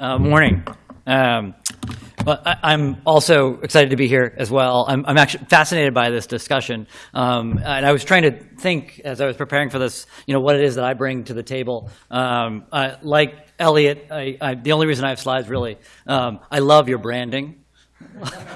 Uh, morning. Um, but I, am also excited to be here as well. I'm, I'm actually fascinated by this discussion, um, and I was trying to think as I was preparing for this, you know, what it is that I bring to the table. Um, uh, like Elliot, I, I, the only reason I have slides really, um, I love your branding.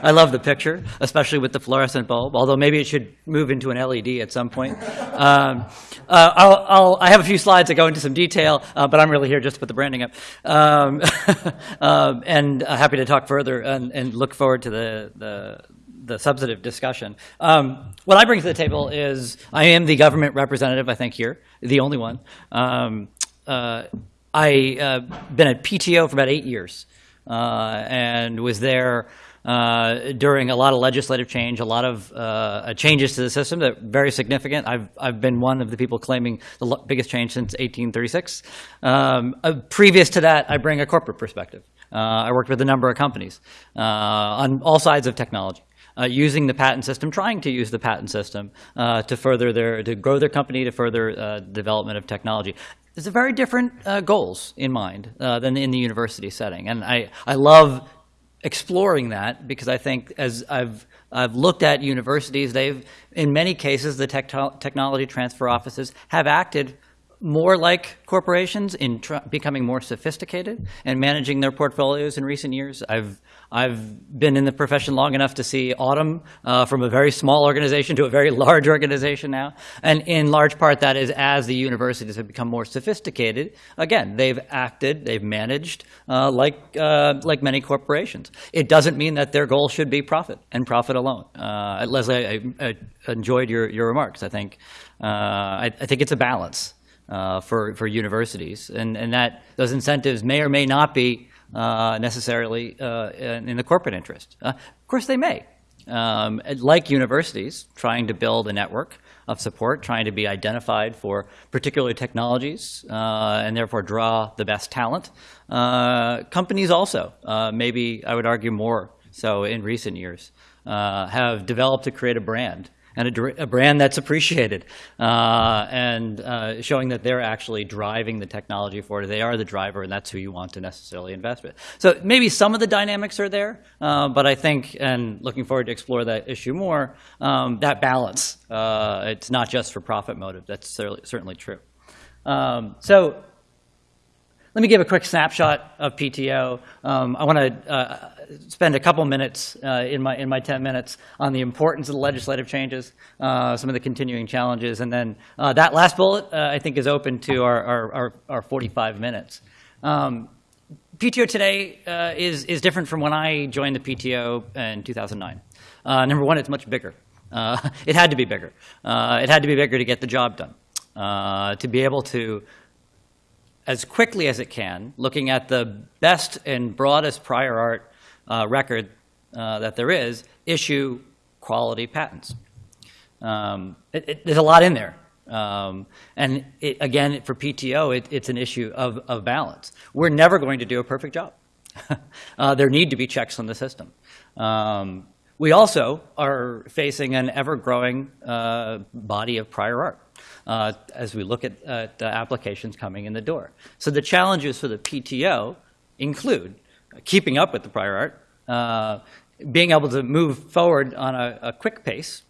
I love the picture, especially with the fluorescent bulb, although maybe it should move into an LED at some point. Um, uh, I'll, I'll, i have a few slides that go into some detail, uh, but I'm really here just to put the branding up. Um, uh, and happy to talk further and, and look forward to the, the, the substantive discussion. Um, what I bring to the table is I am the government representative, I think, here, the only one. Um, uh, I've uh, been at PTO for about eight years uh, and was there uh, during a lot of legislative change, a lot of uh, changes to the system that are very significant. I've, I've been one of the people claiming the biggest change since 1836. Um, uh, previous to that, I bring a corporate perspective. Uh, I worked with a number of companies uh, on all sides of technology. Uh, using the patent system, trying to use the patent system uh, to further their, to grow their company, to further uh, development of technology. There's a very different goals in mind than in the university setting, and I, I love exploring that because I think as I've, I've looked at universities, they've, in many cases, the tech technology transfer offices have acted more like corporations in becoming more sophisticated and managing their portfolios in recent years. I've I've been in the profession long enough to see AUTM uh, from a very small organization to a very large organization now. And in large part, that is as the universities have become more sophisticated. Again, they've acted, they've managed uh, like, uh, like many corporations. It doesn't mean that their goal should be profit and profit alone. Uh, Leslie, I, I, enjoyed your, your remarks. I think, uh, I, I think it's a balance. Uh, for, for universities, and, and that those incentives may or may not be uh, necessarily uh, in the corporate interest. Uh, of course, they may. Um, like universities, trying to build a network of support, trying to be identified for particular technologies, uh, and therefore draw the best talent. Uh, companies also, maybe I would argue more so in recent years, have developed to create a brand and a, a brand that's appreciated uh, and uh, showing that they're actually driving the technology forward. They are the driver, and that's who you want to necessarily invest with. So maybe some of the dynamics are there, uh, but I think, and looking forward to explore that issue more, um, that balance. Uh, it's not just for profit motive. That's certainly true. Um, so let me give a quick snapshot of PTO. Um, I want to uh, spend a couple minutes uh, in, my, in my 10 minutes on the importance of the legislative changes, uh, some of the continuing challenges, and then uh, that last bullet uh, I think is open to our, our, our, our 45 minutes. Um, PTO today uh, is, is different from when I joined the PTO in 2009. number one, it's much bigger. it had to be bigger. it had to be bigger to get the job done, to be able to as quickly as it can, looking at the best and broadest prior art uh, record uh, that there is, issue quality patents. Um, it, it, there's a lot in there. Um, and it, again, for PTO, it's an issue of, of balance. We're never going to do a perfect job. uh, there need to be checks on the system. Um, we also are facing an ever-growing uh, body of prior art uh, as we look at the applications coming in the door. So the challenges for the PTO include keeping up with the prior art, uh, being able to move forward on a, a quick pace,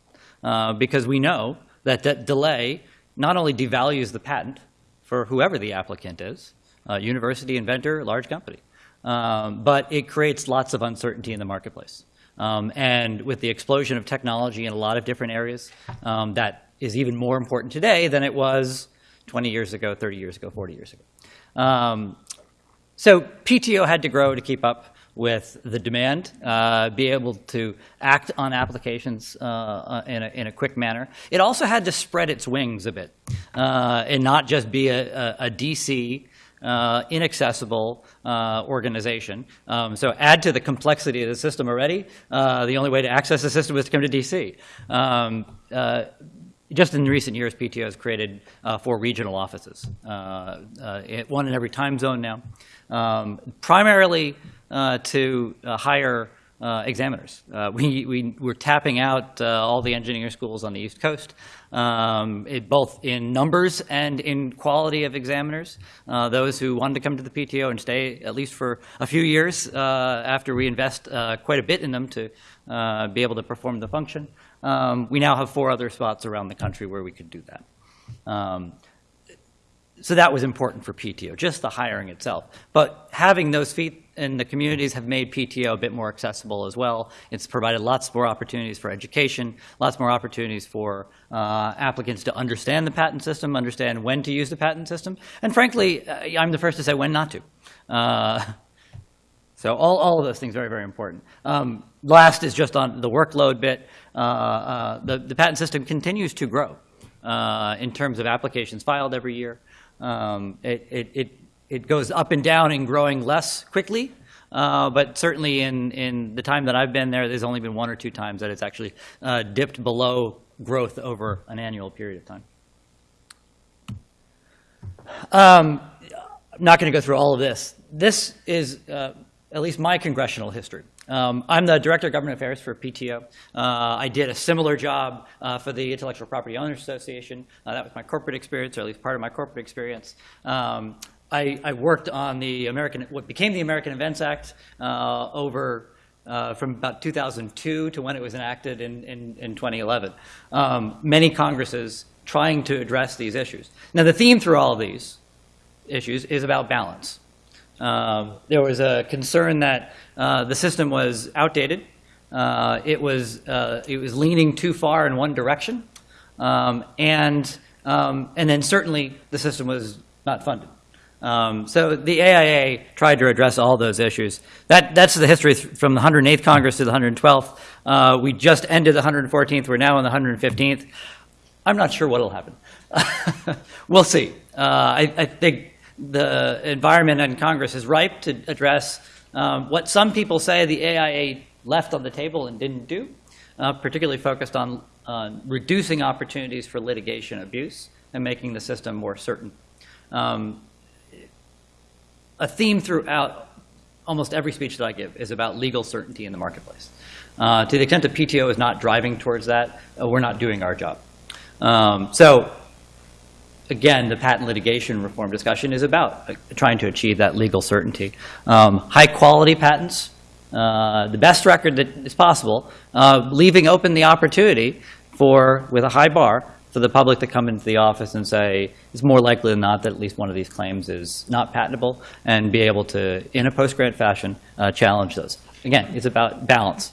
uh, because we know that that delay not only devalues the patent for whoever the applicant is, uh, university, inventor, large company, um, but it creates lots of uncertainty in the marketplace. Um, and with the explosion of technology in a lot of different areas, um, that is even more important today than it was 20 years ago, 30 years ago, 40 years ago. Um, so PTO had to grow to keep up with the demand, uh, be able to act on applications uh, uh in, a, in, a, quick manner. It also had to spread its wings a bit uh, and not just be a, a, a DC uh, inaccessible uh, organization. Um, so add to the complexity of the system already. The only way to access the system is to come to DC. Um, just in recent years, PTO has created uh, four regional offices, uh, one in every time zone now, um, primarily to hire uh, examiners. Uh, we, we, we're tapping out uh, all the engineering schools on the East Coast, um, it, both in numbers and in quality of examiners. Uh, those who wanted to come to the PTO and stay at least for a few years uh, after we invest uh, quite a bit in them to uh, be able to perform the function. Um, we now have four other spots around the country where we could do that. Um, so that was important for PTO, just the hiring itself. But having those feet in the communities have made PTO a bit more accessible as well. It's provided lots more opportunities for education, lots more opportunities for uh, applicants to understand the patent system, understand when to use the patent system, and frankly, uh, I'm the first to say when not to. Uh, so all, all of those things are very, very important. Um, last is just on the workload bit. Uh, uh, the, the patent system continues to grow uh, in terms of applications filed every year. Um, it, it, it, it goes up and down and growing less quickly, uh, but certainly in, in the time that I've been there, there's only been one or two times that it's actually uh, dipped below growth over an annual period of time. Um, I'm not going to go through all of this. This is uh, at least my congressional history. Um, I'm the Director of Government Affairs for PTO. Uh, I did a similar job uh, for the Intellectual Property Owners Association. Uh, that was my corporate experience, or at least part of my corporate experience. Um, I, I, worked on the American, what became the American Invents Act uh, over uh, from about 2002 to when it was enacted in, in, in 2011. Um, many Congresses trying to address these issues. Now, the theme through all of these issues is about balance. Um, there was a concern that uh, the system was outdated. Uh, it, was, uh, it was leaning too far in one direction. Um, and, um, and then certainly the system was not funded. Um, so the AIA tried to address all those issues. That, that's the history from the 108th Congress to the 112th. Uh, we just ended the 114th. We're now in the 115th. I'm not sure what will happen. we'll see. Uh, I, I think the environment in Congress is ripe to address um, what some people say the AIA left on the table and didn't do, uh, particularly focused on uh, reducing opportunities for litigation abuse and making the system more certain. Um, a theme throughout almost every speech that I give is about legal certainty in the marketplace. Uh, to the extent that PTO is not driving towards that, uh, we're not doing our job. Um, so again, the patent litigation reform discussion is about uh, trying to achieve that legal certainty. Um, high quality patents, uh, the best record that is possible, uh, leaving open the opportunity for, with a high bar, for the public to come into the office and say, it's more likely than not that at least one of these claims is not patentable, and be able to, in a post-grant fashion, uh, challenge those. Again, it's about balance.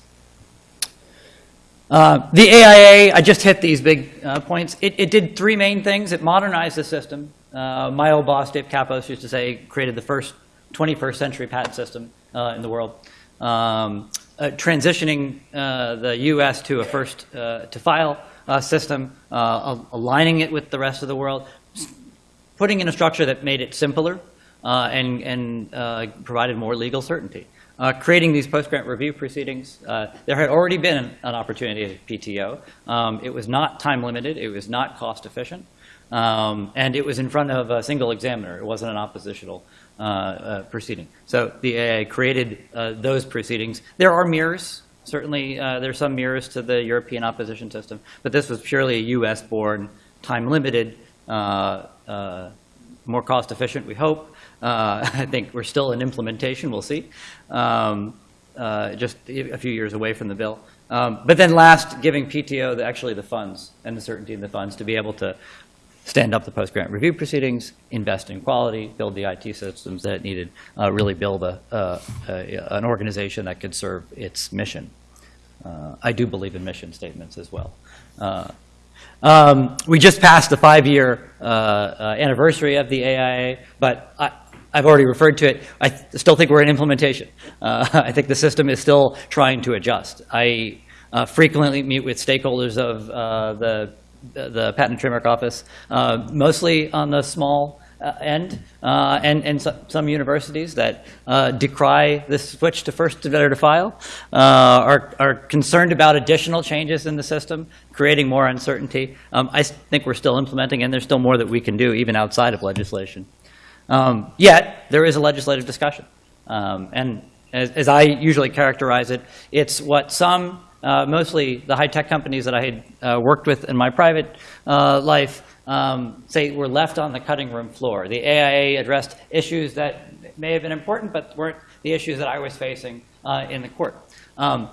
Uh, the AIA, I just hit these big uh, points. It, it, did three main things. It modernized the system. Uh, my old boss, Dave Kappos, used to say created the first 21st century patent system uh, in the world. Um, uh, transitioning the U.S. to a first to file system, aligning it with the rest of the world, putting in a structure that made it simpler and, and provided more legal certainty uh, creating these post-grant review proceedings. Uh, there had already been an, an opportunity at PTO. Um, it was not time limited. It was not cost efficient. Um, and it was in front of a single examiner. It wasn't an oppositional uh, uh proceeding. So the AIA created uh, those proceedings. There are mirrors. Certainly, uh, there are some mirrors to the European opposition system. But this was purely a US-born, time-limited, more cost efficient, we hope, uh, I think we're still in implementation. We'll see. Um, uh, just a few years away from the bill. Um, but then last, giving PTO the, actually the funds and the certainty in the funds to be able to stand up the post-grant review proceedings, invest in quality, build the IT systems that it needed, uh, really build a, a, an organization that could serve its mission. Uh, I do believe in mission statements as well. Uh, um, we just passed the five-year uh, uh, anniversary of the AIA, but I, I've already referred to it. I still think we're in implementation. Uh, I think the system is still trying to adjust. I uh, frequently meet with stakeholders of uh, the, the Patent Trademark Office, uh, mostly on the small uh, end, uh, and, and so, some universities that decry this switch to first to better to file, are, are concerned about additional changes in the system, creating more uncertainty. Um, I think we're still implementing, and there's still more that we can do, even outside of legislation. Um, yet, there is a legislative discussion. Um, and as, as I usually characterize it, it's what some, uh, mostly the high-tech companies that I had uh, worked with in my private uh, life, um, say were left on the cutting room floor. The AIA addressed issues that may have been important, but weren't the issues that I was facing uh, in the court. Um,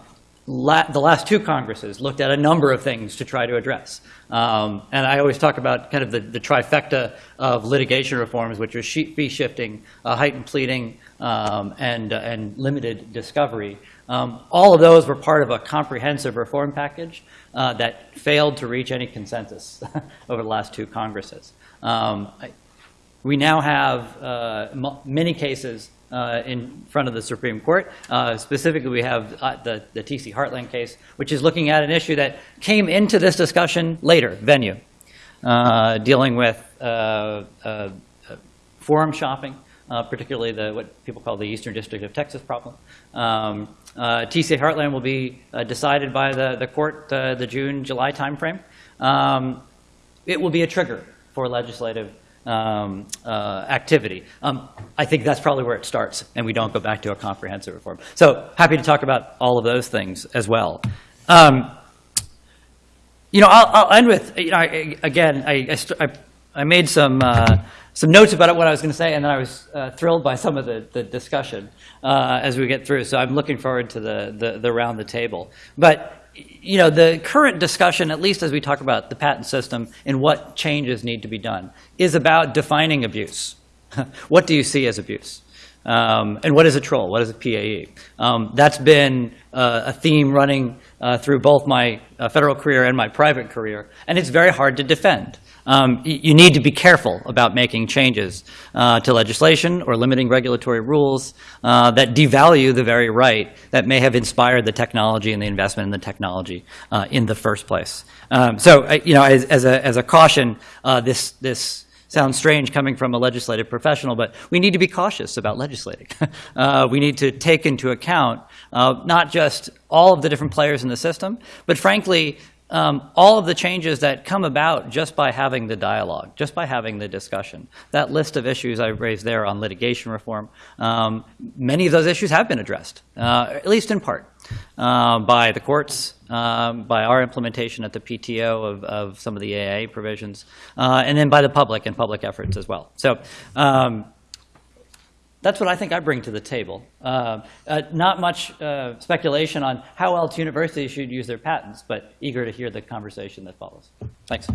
la- the last two Congresses looked at a number of things to try to address. Um, and I always talk about kind of the, the trifecta of litigation reforms, which are fee shifting, uh, heightened pleading, um, and, uh, and limited discovery. Um, all of those were part of a comprehensive reform package uh, that failed to reach any consensus over the last two Congresses. Um, I, we now have uh, many cases uh, in front of the Supreme Court. Uh, Specifically, we have uh, the the TC Heartland case, which is looking at an issue that came into this discussion later, venue, uh, dealing with uh, forum shopping, particularly the, what people call the Eastern District of Texas problem. Um, TC Heartland will be decided by the the court the June, July timeframe. Um, it will be a trigger for legislative um, uh, activity. Um, I think that's probably where it starts, and we don't go back to a comprehensive reform. So happy to talk about all of those things as well. Um, you know, I'll, I'll end with, you know, I, again, I, I, I, I made some, uh, some notes about what I was going to say, and then I was uh, thrilled by some of the, the discussion uh, as we get through. So I'm looking forward to the, the, the round the table. But, you know, the current discussion, at least as we talk about the patent system and what changes need to be done, is about defining abuse. what do you see as abuse? Um, and what is a troll? What is a PAE? Um, that's been uh, a theme running uh, through both my uh, federal career and my private career, and it's very hard to defend. Um, you need to be careful about making changes uh, to legislation or limiting regulatory rules uh, that devalue the very right that may have inspired the technology and the investment in the technology uh, in the first place. Um, so, uh, you know, as, as, a, as a caution, uh, this, this sounds strange coming from a legislative professional, but we need to be cautious about legislating. uh, we need to take into account uh, not just all of the different players in the system, but frankly, um, all of the changes that come about just by having the dialogue, just by having the discussion. That list of issues I raised there on litigation reform, um, many of those issues have been addressed, uh, at least in part, uh, by the courts, um, by our implementation at the PTO of, of some of the AIA provisions, uh, and then by the public and public efforts as well. So um, that's what I think I bring to the table. Uh, uh, not much uh, speculation on how else universities should use their patents, but eager to hear the conversation that follows. Thanks.